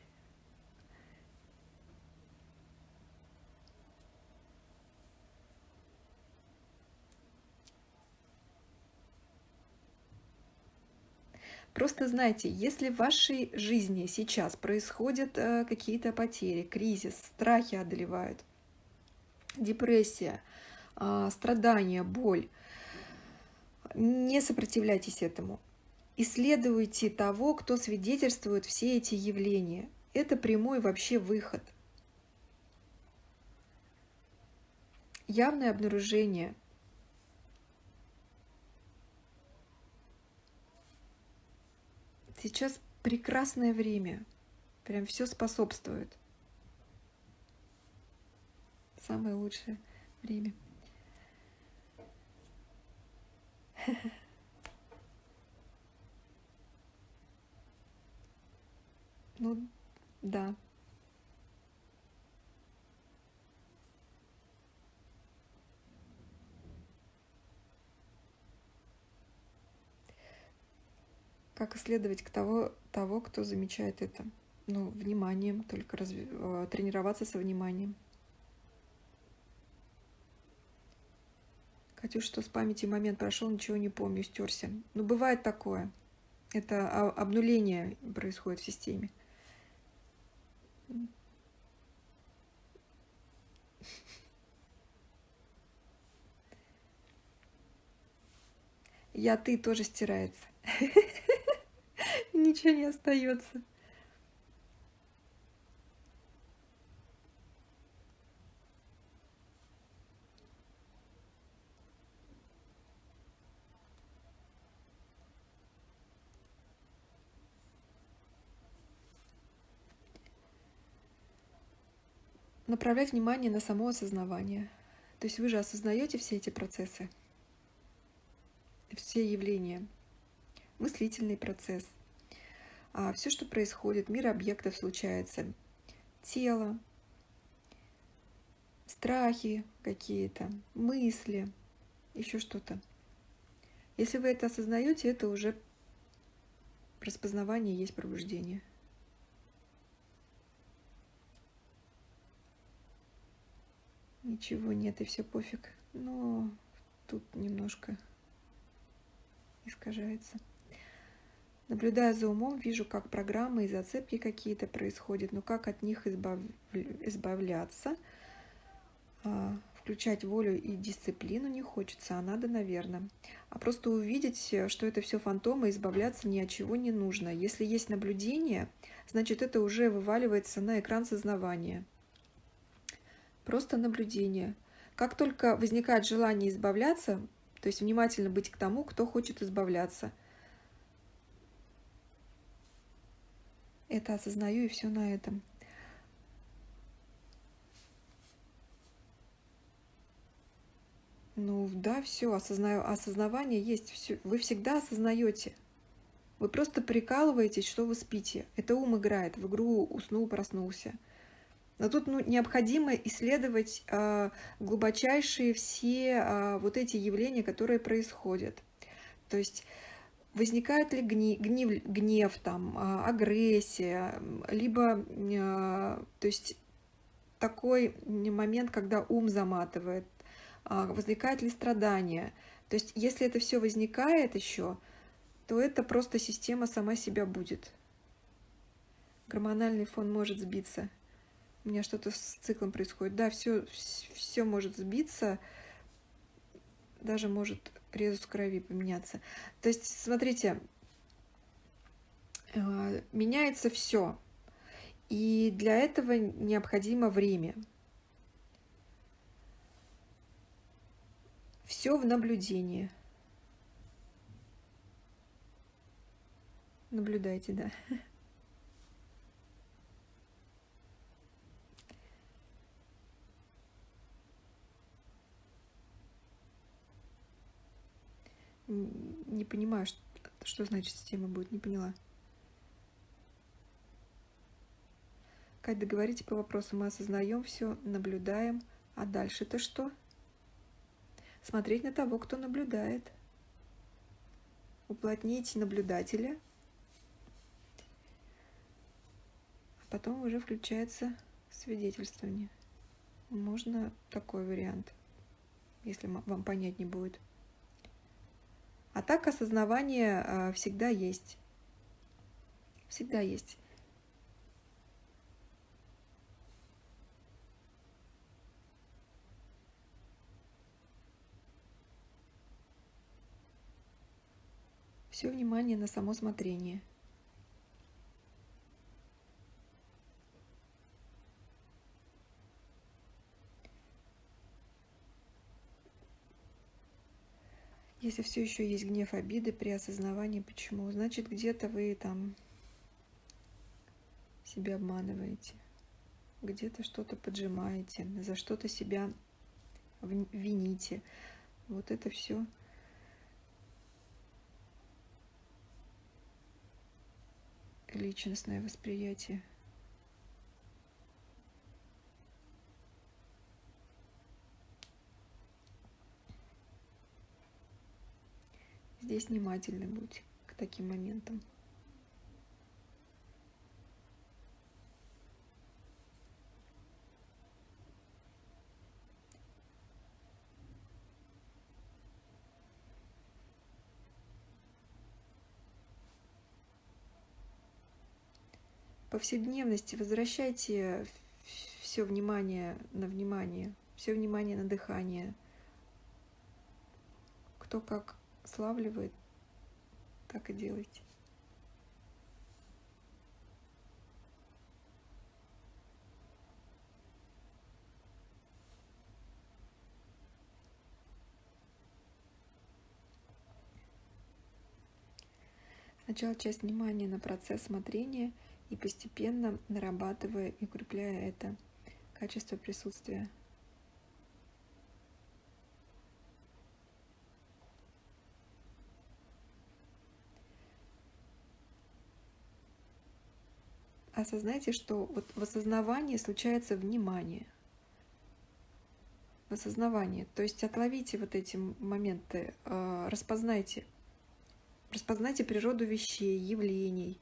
Просто знайте, если в вашей жизни сейчас происходят э, какие-то потери, кризис, страхи одолевают, депрессия, э, страдания, боль, не сопротивляйтесь этому. Исследуйте того, кто свидетельствует все эти явления. Это прямой вообще выход. Явное обнаружение – Сейчас прекрасное время. Прям все способствует. Самое лучшее. время. Ну, да. Как исследовать к того, того, кто замечает это? Ну, вниманием, только разви... Э, тренироваться со вниманием. Катюш, что с памяти момент прошел, ничего не помню, стерся. Ну, бывает такое. Это обнуление происходит в системе. Я ты тоже стирается. Ничего не остается. направлять внимание на само осознавание. То есть вы же осознаете все эти процессы, все явления, мыслительный процесс, все, что происходит, мир объектов случается, тело, страхи какие-то, мысли, еще что-то. Если вы это осознаете, это уже распознавание есть пробуждение. ничего нет и все пофиг. Но тут немножко искажается. Наблюдая за умом, вижу, как программы и зацепки какие-то происходят, но как от них избав... избавляться, а, включать волю и дисциплину не хочется, а надо, наверное. А просто увидеть, что это все фантомы, избавляться ни от чего не нужно. Если есть наблюдение, значит это уже вываливается на экран сознавания просто наблюдение. Как только возникает желание избавляться, то есть внимательно быть к тому, кто хочет избавляться. Это осознаю и все на этом. Ну да, все, осознаю, осознавание есть, все, вы всегда осознаете. Вы просто прикалываетесь, что вы спите. Это ум играет, в игру уснул, проснулся. Но тут ну, необходимо исследовать э, глубочайшие все э, вот эти явления, которые происходят. То есть возникает ли гнев, гнев, гнев там, э, агрессия, либо э, то есть такой момент, когда ум заматывает, э, возникает ли страдание. То есть если это все возникает еще, то это просто система сама себя будет. Гормональный фон может сбиться у меня что-то с циклом происходит. Да, все, все может сбиться, даже может резус крови поменяться. То есть, смотрите, э, меняется все. И для этого необходимо время. Все в наблюдении. Наблюдайте, да. Не понимаю, что, что значит система будет, не поняла. Кать, договорите по вопросу. Мы осознаем все, наблюдаем. А дальше-то что? Смотреть на того, кто наблюдает. Уплотнить наблюдателя. А потом уже включается свидетельствование. Можно такой вариант, если вам понять не будет. А так осознавание а, всегда есть. Всегда есть. Все внимание на само смотрение. Если все еще есть гнев, обиды при осознавании, почему? Значит, где-то вы там себя обманываете, где-то что-то поджимаете, за что-то себя вините. Вот это все. Личностное восприятие. Здесь внимательны будьте к таким моментам. повседневности возвращайте все внимание на внимание, все внимание на дыхание. Кто как славливает, так и делайте. Сначала часть внимания на процесс смотрения и постепенно нарабатывая и укрепляя это качество присутствия. Осознайте, что вот в осознавании случается внимание. В осознавании. То есть отловите вот эти моменты, э, распознайте. Распознайте природу вещей, явлений.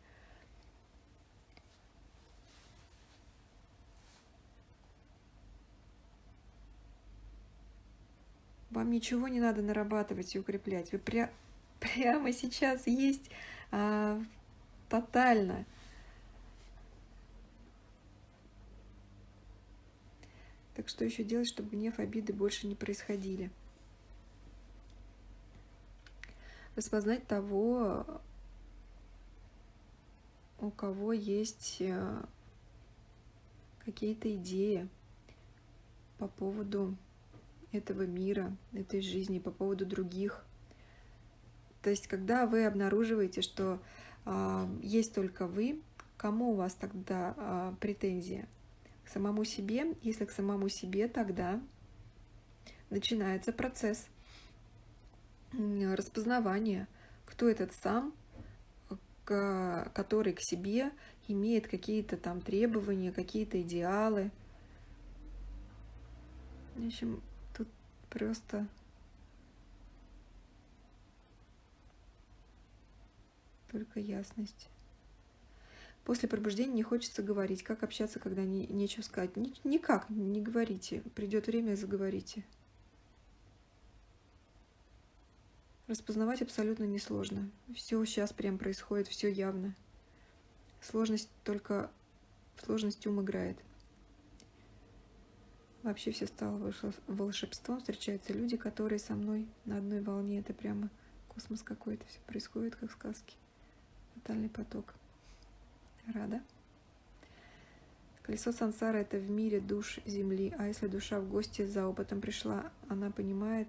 Вам ничего не надо нарабатывать и укреплять. Вы пря прямо сейчас есть а, тотально. Так что еще делать, чтобы гнев, обиды больше не происходили? Распознать того, у кого есть э, какие-то идеи по поводу этого мира, этой жизни, по поводу других. То есть, когда вы обнаруживаете, что э, есть только вы, кому у вас тогда э, претензия? К самому себе. Если к самому себе, тогда начинается процесс распознавания, кто этот сам, который к себе имеет какие-то там требования, какие-то идеалы. В общем, тут просто только ясность. После пробуждения не хочется говорить. Как общаться, когда не, нечего сказать? Ни, никак не говорите. Придет время, заговорите. Распознавать абсолютно несложно. Все сейчас прям происходит, все явно. Сложность только в сложности ум играет. Вообще все стало волшебством. Встречаются люди, которые со мной на одной волне. Это прямо космос какой-то. Все происходит, как в сказке. Тотальный поток. Рада. Колесо сансара – это в мире душ Земли. А если душа в гости за опытом пришла, она понимает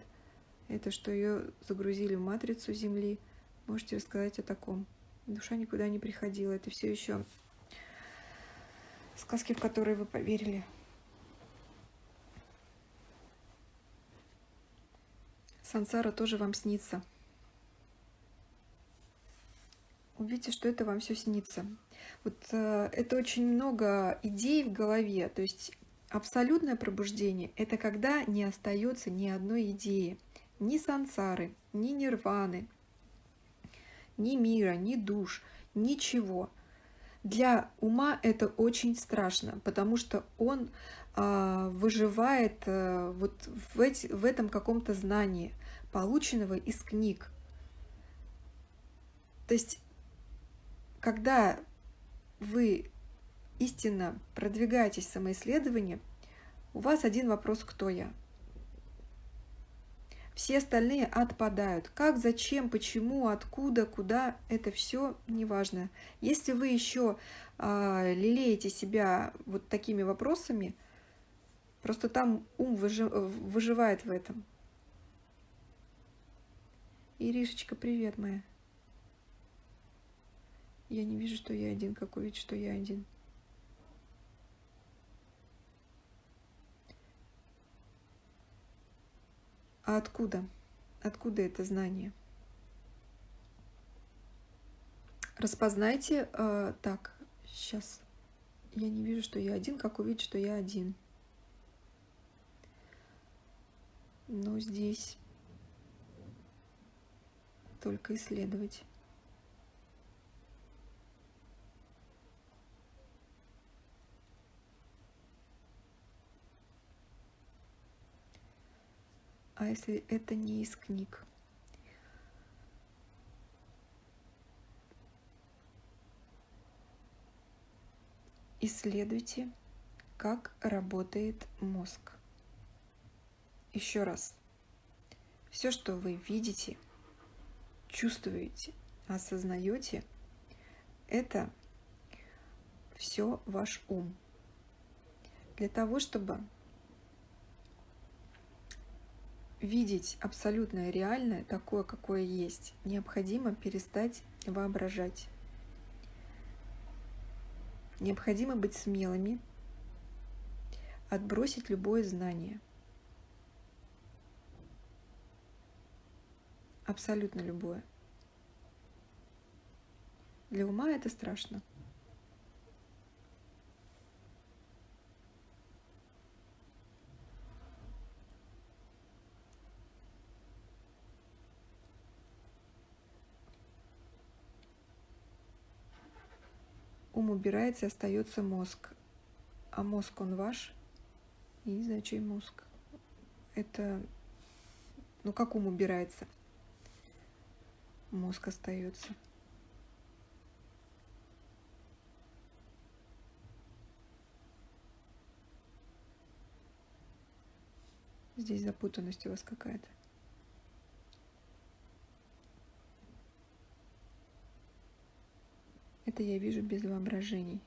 это, что ее загрузили в матрицу Земли. Можете рассказать о таком. Душа никуда не приходила. Это все еще сказки, в которые вы поверили. Сансара тоже вам снится. Увидите, что это вам все снится. Вот э, это очень много идей в голове. То есть абсолютное пробуждение – это когда не остается ни одной идеи, ни сансары, ни нирваны, ни мира, ни душ, ничего. Для ума это очень страшно, потому что он э, выживает э, вот в, эти, в этом каком-то знании, полученного из книг. То есть, когда вы истинно продвигаетесь в самоисследовании, у вас один вопрос «Кто я?». Все остальные отпадают. Как, зачем, почему, откуда, куда – это все неважно. Если вы еще э, а, лелеете себя вот такими вопросами, просто там ум выжи, выживает в этом. Иришечка, привет моя. Я не вижу, что я один. Как увидеть, что я один? А откуда? Откуда это знание? Распознайте. Э, так, сейчас. Я не вижу, что я один. Как увидеть, что я один? Ну, здесь только исследовать. А если это не из книг? Исследуйте, как работает мозг. Еще раз. Все, что вы видите, чувствуете, осознаете, это все ваш ум. Для того, чтобы видеть абсолютное реальное, такое, какое есть, необходимо перестать воображать. Необходимо быть смелыми, отбросить любое знание. Абсолютно любое. Для ума это страшно. Ум убирается, остается мозг. А мозг он ваш? Я не чей мозг. Это, ну как ум убирается? Мозг остается. Здесь запутанность у вас какая-то. Это я вижу без воображений.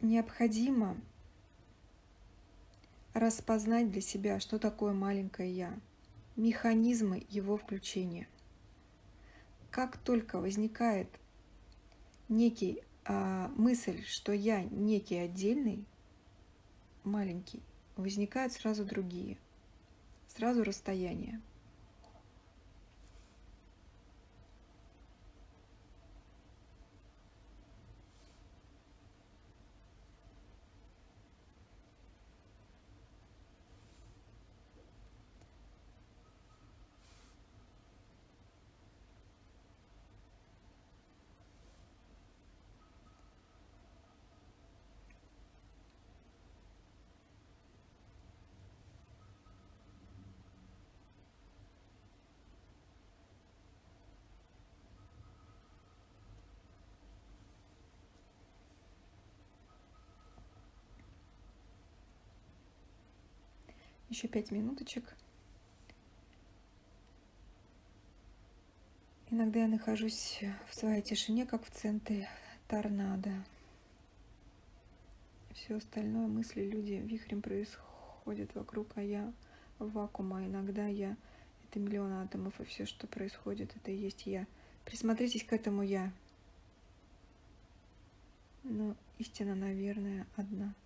Необходимо распознать для себя, что такое маленькое «я», механизмы его включения. Как только возникает некий мысль, что я некий отдельный, маленький, возникают сразу другие, сразу расстояние. Еще пять минуточек. Иногда я нахожусь в своей тишине, как в центре торнадо. Все остальное, мысли, люди вихрем происходят вокруг, а я в вакуума. Иногда я — это миллион атомов, и все, что происходит, это и есть я. Присмотритесь к этому я. Но истина, наверное, одна —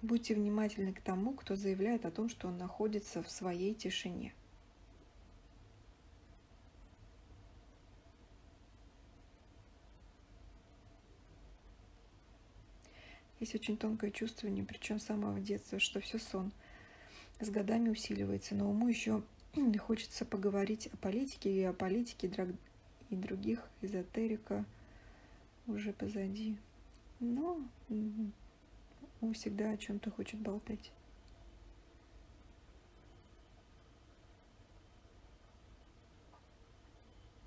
Будьте внимательны к тому, кто заявляет о том, что он находится в своей тишине. Есть очень тонкое чувствование, причем с самого детства, что все сон. С годами усиливается, но уму еще хочется поговорить о политике и о политике и других, эзотерика уже позади. Но он всегда о чем-то хочет болтать.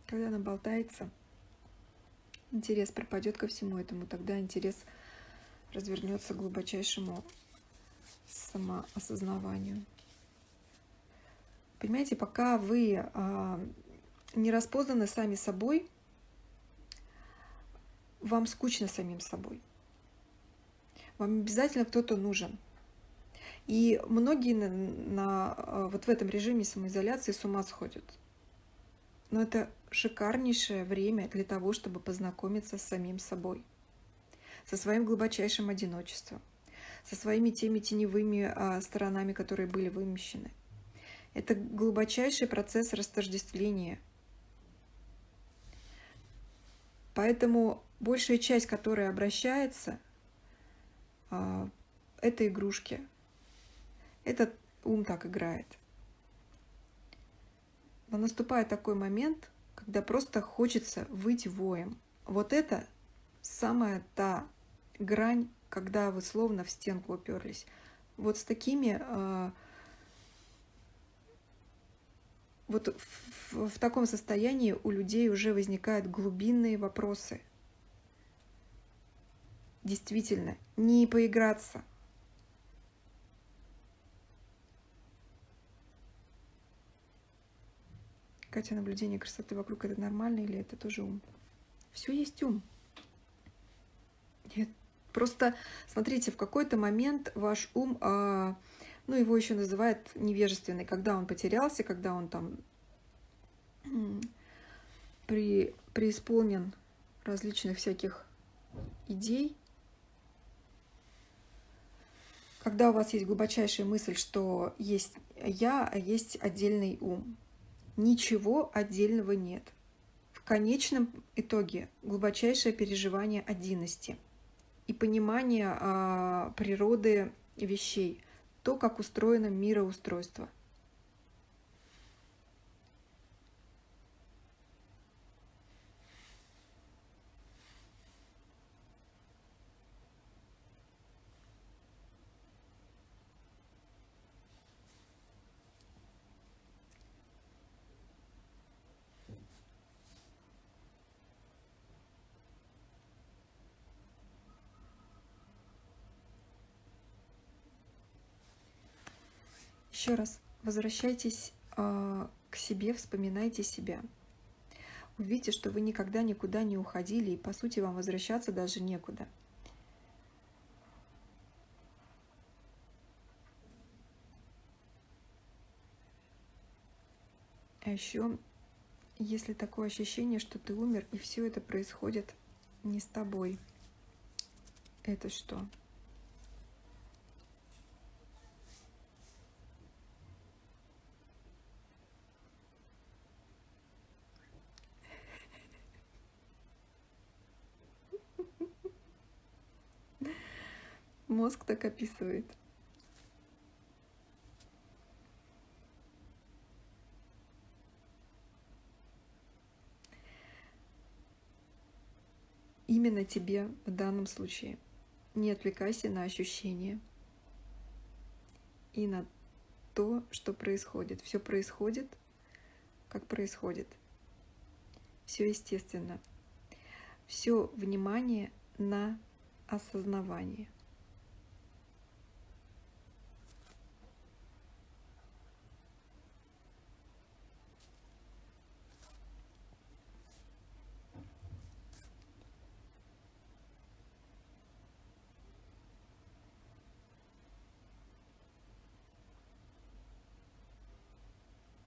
Когда она болтается, интерес пропадет ко всему этому, тогда интерес развернется к глубочайшему самоосознаванию. Понимаете, пока вы а, не распознаны сами собой, вам скучно самим собой. Вам обязательно кто-то нужен. И многие на, на, э, вот в этом режиме самоизоляции с ума сходят. Но это шикарнейшее время для того, чтобы познакомиться с самим собой, со своим глубочайшим одиночеством, со своими теми теневыми а, сторонами, которые были вымещены. Это глубочайший процесс растождествления. Поэтому большая часть, которая обращается, это игрушки. Этот ум так играет. Но наступает такой момент, когда просто хочется выйти воем. Вот это самая та грань, когда вы словно в стенку уперлись. Вот с такими, э, вот в, в таком состоянии у людей уже возникают глубинные вопросы. Действительно, не поиграться, Катя, наблюдение красоты вокруг это нормально или это тоже ум? Все есть ум. Нет. Просто смотрите, в какой-то момент ваш ум, а, ну его еще называют невежественный, когда он потерялся, когда он там при, преисполнен различных всяких идей, когда у вас есть глубочайшая мысль, что есть я, а есть отдельный ум ничего отдельного нет. В конечном итоге глубочайшее переживание одинности и понимание а, природы вещей, то, как устроено мироустройство – Еще раз возвращайтесь э, к себе, вспоминайте себя. Увидите, что вы никогда никуда не уходили, и по сути вам возвращаться даже некуда. А еще, если такое ощущение, что ты умер, и все это происходит не с тобой, это что? Мозг так описывает. Именно тебе в данном случае. Не отвлекайся на ощущения и на то, что происходит. Все происходит, как происходит. Все естественно. Все внимание на осознавание –